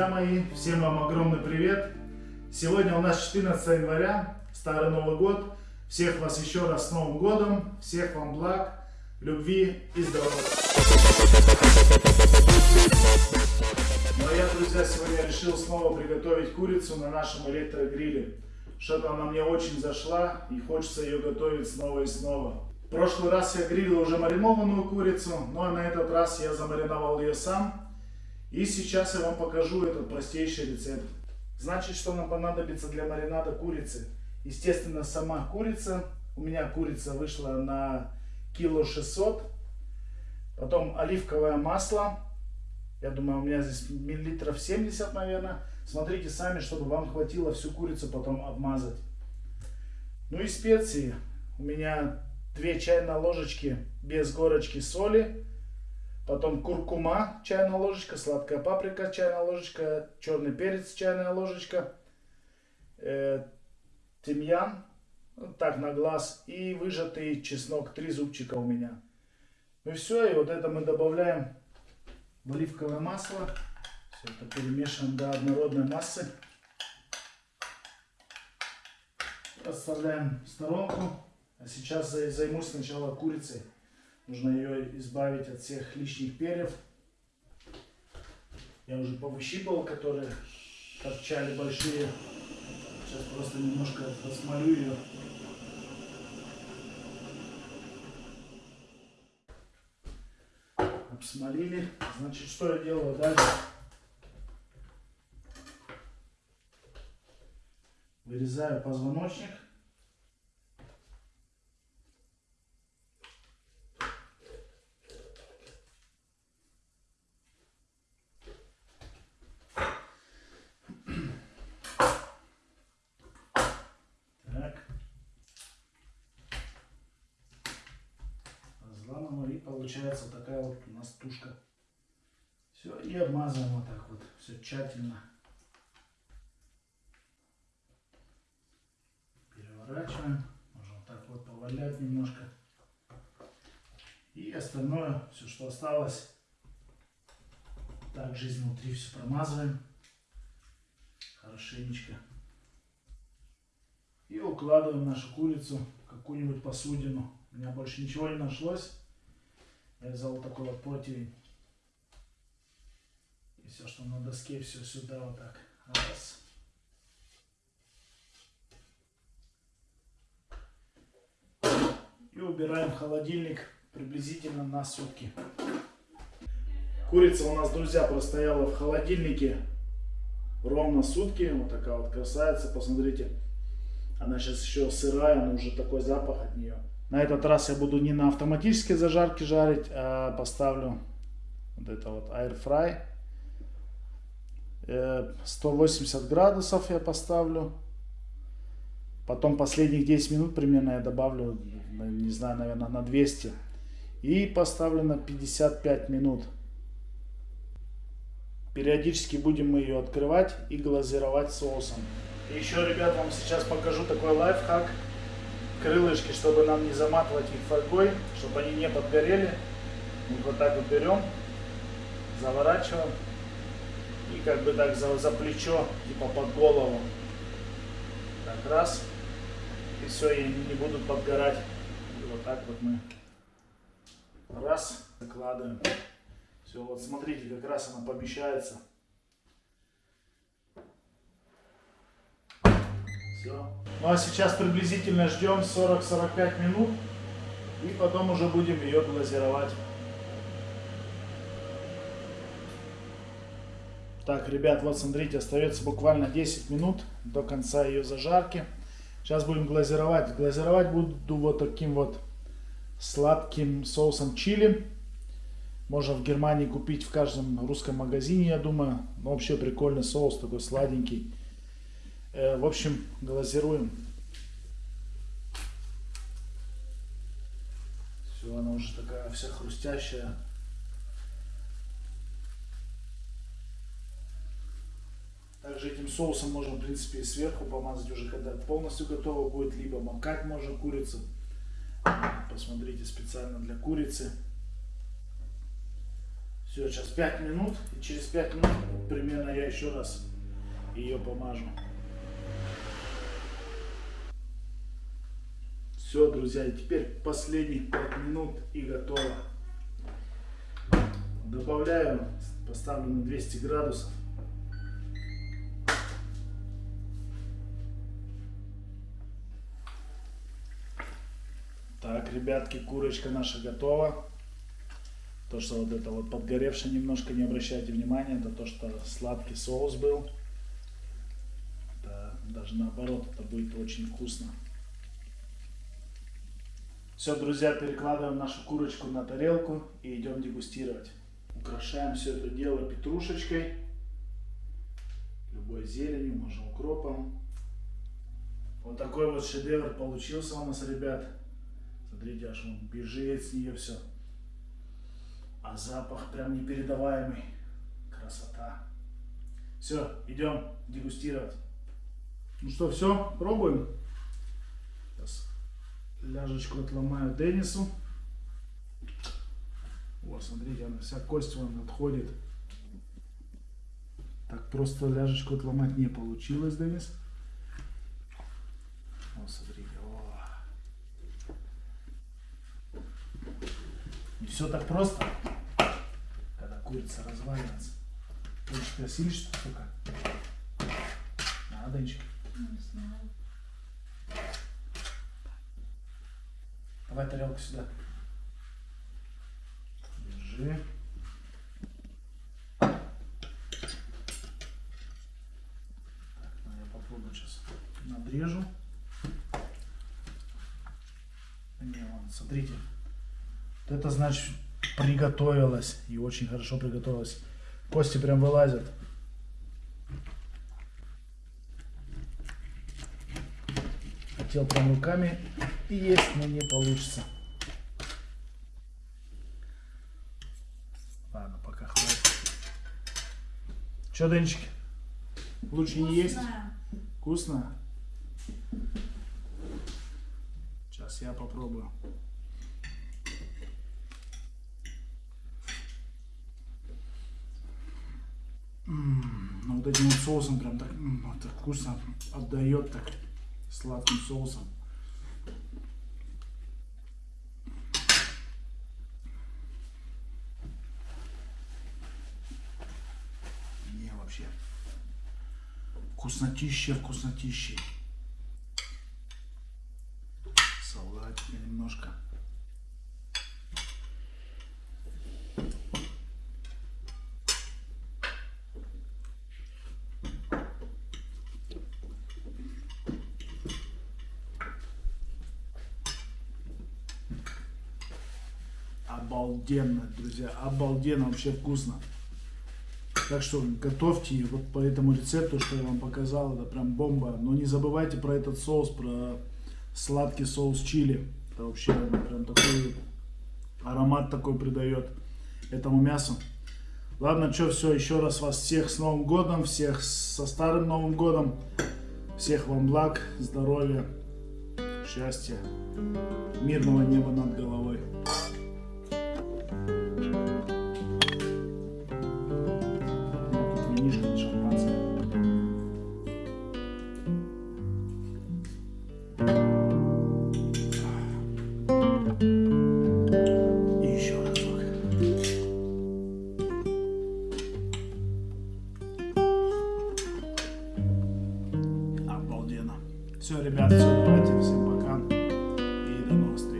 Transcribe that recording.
мои, всем вам огромный привет! Сегодня у нас 14 января, Старый Новый год. Всех вас еще раз с Новым годом, всех вам благ, любви и здоровья. Ну а я, друзья, сегодня решил снова приготовить курицу на нашем электрогриле. Что-то она мне очень зашла и хочется ее готовить снова и снова. В прошлый раз я грилил уже маринованную курицу, но на этот раз я замариновал ее сам. И сейчас я вам покажу этот простейший рецепт. Значит, что нам понадобится для маринада курицы? Естественно, сама курица. У меня курица вышла на кило 600. Потом оливковое масло. Я думаю, у меня здесь миллилитров 70, наверное. Смотрите сами, чтобы вам хватило всю курицу потом обмазать. Ну и специи. У меня 2 чайные ложечки без горочки соли. Потом куркума, чайная ложечка, сладкая паприка, чайная ложечка, черный перец, чайная ложечка, э, тимьян, так на глаз, и выжатый чеснок, три зубчика у меня. Ну и все, и вот это мы добавляем в оливковое масло. Все это перемешиваем до однородной массы. Оставляем в сторонку. А сейчас займусь сначала курицей. Нужно ее избавить от всех лишних перьев. Я уже повыщипал, которые торчали большие. Сейчас просто немножко посмолю ее. Обсмолили. Значит, что я делаю дальше? Вырезаю позвоночник. Получается такая вот у нас тушка. Все, и обмазываем вот так вот, все тщательно. Переворачиваем, можно вот так вот повалять немножко. И остальное, все, что осталось, также изнутри все промазываем хорошенечко. И укладываем нашу курицу в какую-нибудь посудину. У меня больше ничего не нашлось. Я взял такой вот противень. И все, что на доске, все сюда вот так. Раз. И убираем в холодильник приблизительно на сутки. Курица у нас, друзья, простояла в холодильнике ровно сутки. Вот такая вот красавица, посмотрите. Она сейчас еще сырая, но уже такой запах от нее. На этот раз я буду не на автоматической зажарке жарить, а поставлю вот это вот air fry. 180 градусов я поставлю. Потом последних 10 минут примерно я добавлю, не знаю, наверное, на 200. И поставлю на 55 минут. Периодически будем мы ее открывать и глазировать соусом. И еще, ребят, вам сейчас покажу такой лайфхак крылышки, чтобы нам не заматывать их фольгой, чтобы они не подгорели. Мы вот так вот берем, заворачиваем и как бы так за, за плечо, типа под голову. Так, раз. И все, и они не будут подгорать. И вот так вот мы раз, закладываем. Все, вот смотрите, как раз она помещается. Все. Ну а сейчас приблизительно ждем 40-45 минут. И потом уже будем ее глазировать. Так, ребят, вот смотрите, остается буквально 10 минут до конца ее зажарки. Сейчас будем глазировать. Глазировать буду вот таким вот сладким соусом чили. Можно в Германии купить в каждом русском магазине, я думаю. Но вообще прикольный соус, такой сладенький. Э, в общем, глазируем. Все, она уже такая вся хрустящая. Также этим соусом можно, в принципе, и сверху помазать уже, когда полностью готово будет, либо макать можно курицу. Посмотрите, специально для курицы. Все, сейчас 5 минут. И через 5 минут примерно я еще раз ее помажу. Все, друзья, и теперь последних 5 минут и готово. Добавляю, поставлю на 200 градусов. Так, ребятки, курочка наша готова. То, что вот это вот подгоревшее немножко, не обращайте внимания, это то, что сладкий соус был. Это даже наоборот, это будет очень вкусно. Все, друзья, перекладываем нашу курочку на тарелку и идем дегустировать. Украшаем все это дело петрушечкой, любой зеленью, можно укропом. Вот такой вот шедевр получился у нас, ребят. Смотрите, аж он бежит с нее все. А запах прям непередаваемый. Красота. Все, идем дегустировать. Ну что, все, пробуем. Ляжечку отломаю Денису. Вот, смотрите, она вся кость вон отходит. Так просто ляжечку отломать не получилось, Денис. Вот, смотрите, Не все так просто, когда курица разваливается. Ты просили что только? Надо, Денчик. Не знаю. Давай тарелку сюда. Держи. Так, ну я попробую сейчас надрежу. Не, ладно, смотрите. Вот это значит приготовилась. И очень хорошо приготовилась. Кости прям вылазят. Хотел прям руками есть, но не получится. Ладно, пока хватит. Че, Денчик? Лучше не есть? Вкусно? Сейчас я попробую. М, Ну, вот этим вот соусом прям так, м, так вкусно отдает так сладким соусом. Не, вообще. Вкуснотища, вкуснотища. Салатика немножко. Обалденно, друзья, обалденно, вообще вкусно. Так что готовьте вот по этому рецепту, что я вам показал, это прям бомба. Но не забывайте про этот соус, про сладкий соус чили. Это вообще прям такой аромат такой придает этому мясу. Ладно, что, все, еще раз вас всех с Новым Годом, всех со Старым Новым Годом. Всех вам благ, здоровья, счастья, мирного неба над головой. Давайте, всем пока. И до новых встреч.